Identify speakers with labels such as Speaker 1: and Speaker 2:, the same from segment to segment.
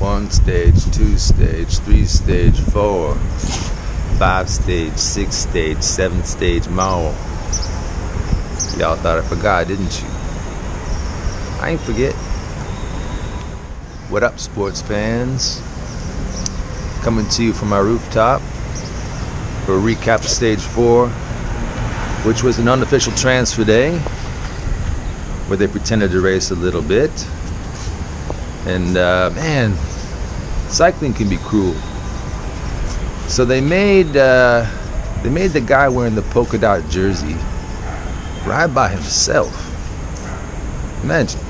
Speaker 1: One stage, two stage, three stage, four, five stage, six stage, seven stage, more. Y'all thought I forgot, didn't you? I ain't forget. What up, sports fans? Coming to you from my rooftop for a recap of stage four, which was an unofficial transfer day where they pretended to race a little bit. And uh, man, cycling can be cruel. So they made uh, they made the guy wearing the polka dot jersey ride by himself. Imagine.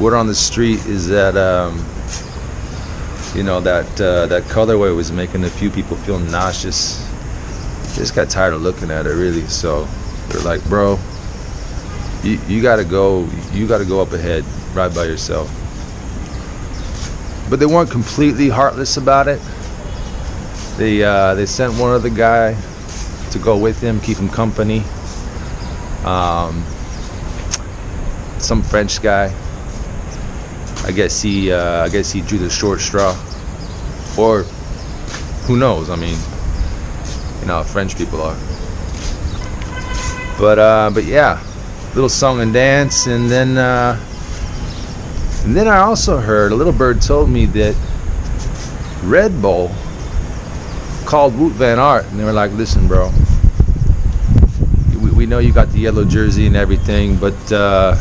Speaker 1: Word on the street is that um, you know that uh, that colorway was making a few people feel nauseous. Just got tired of looking at it, really. So they're like, bro, you, you gotta go. You gotta go up ahead, ride by yourself. But they weren't completely heartless about it. They uh, they sent one other guy to go with him, keep him company. Um, some French guy. I guess he uh, I guess he drew the short straw, or who knows? I mean, you know French people are. But uh, but yeah, little song and dance, and then uh, and then I also heard a little bird told me that Red Bull called Wout Van Aert, and they were like, "Listen, bro, we, we know you got the yellow jersey and everything, but." Uh,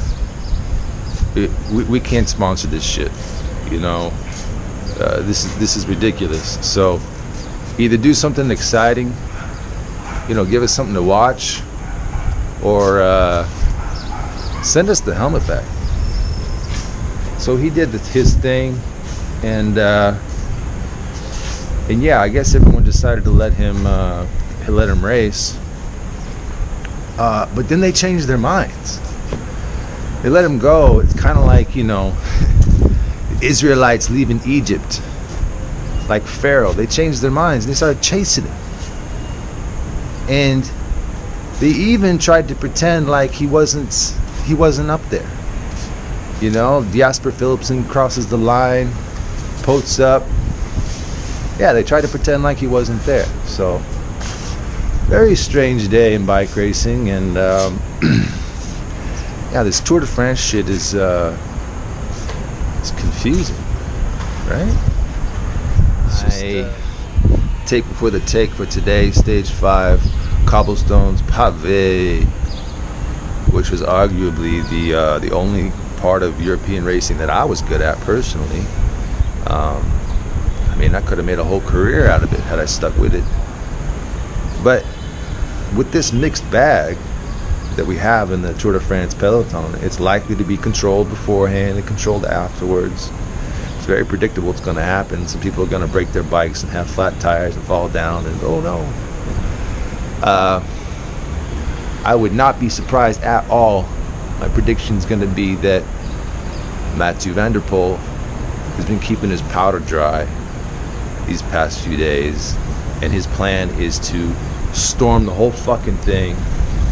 Speaker 1: it, we, we can't sponsor this shit you know uh, this is this is ridiculous so either do something exciting you know give us something to watch or uh, send us the helmet back so he did his thing and uh, and yeah I guess everyone decided to let him uh, let him race uh, but then they changed their minds they let him go. It's kind of like, you know, Israelites leaving Egypt, like Pharaoh. They changed their minds and they started chasing him. And they even tried to pretend like he wasn't he wasn't up there. You know, Jasper Philipsen crosses the line, posts up. Yeah, they tried to pretend like he wasn't there. So, very strange day in bike racing, and um, yeah, this Tour de France shit is uh, it's confusing, right? It's just, uh, take before the take for today, stage five, cobblestones pave, which was arguably the uh, the only part of European racing that I was good at personally. Um, I mean, I could have made a whole career out of it had I stuck with it. But with this mixed bag, that we have in the Tour de France peloton, it's likely to be controlled beforehand and controlled afterwards. It's very predictable what's going to happen. Some people are going to break their bikes and have flat tires and fall down and oh no. Uh, I would not be surprised at all. My prediction is going to be that Mathieu van der Poel has been keeping his powder dry these past few days, and his plan is to storm the whole fucking thing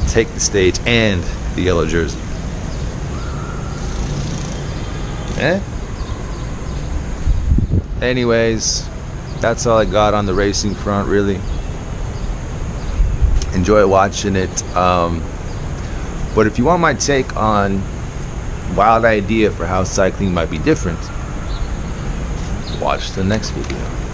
Speaker 1: take the stage and the yellow jersey. Eh? Anyways, that's all I got on the racing front, really. Enjoy watching it. Um, but if you want my take on wild idea for how cycling might be different, watch the next video.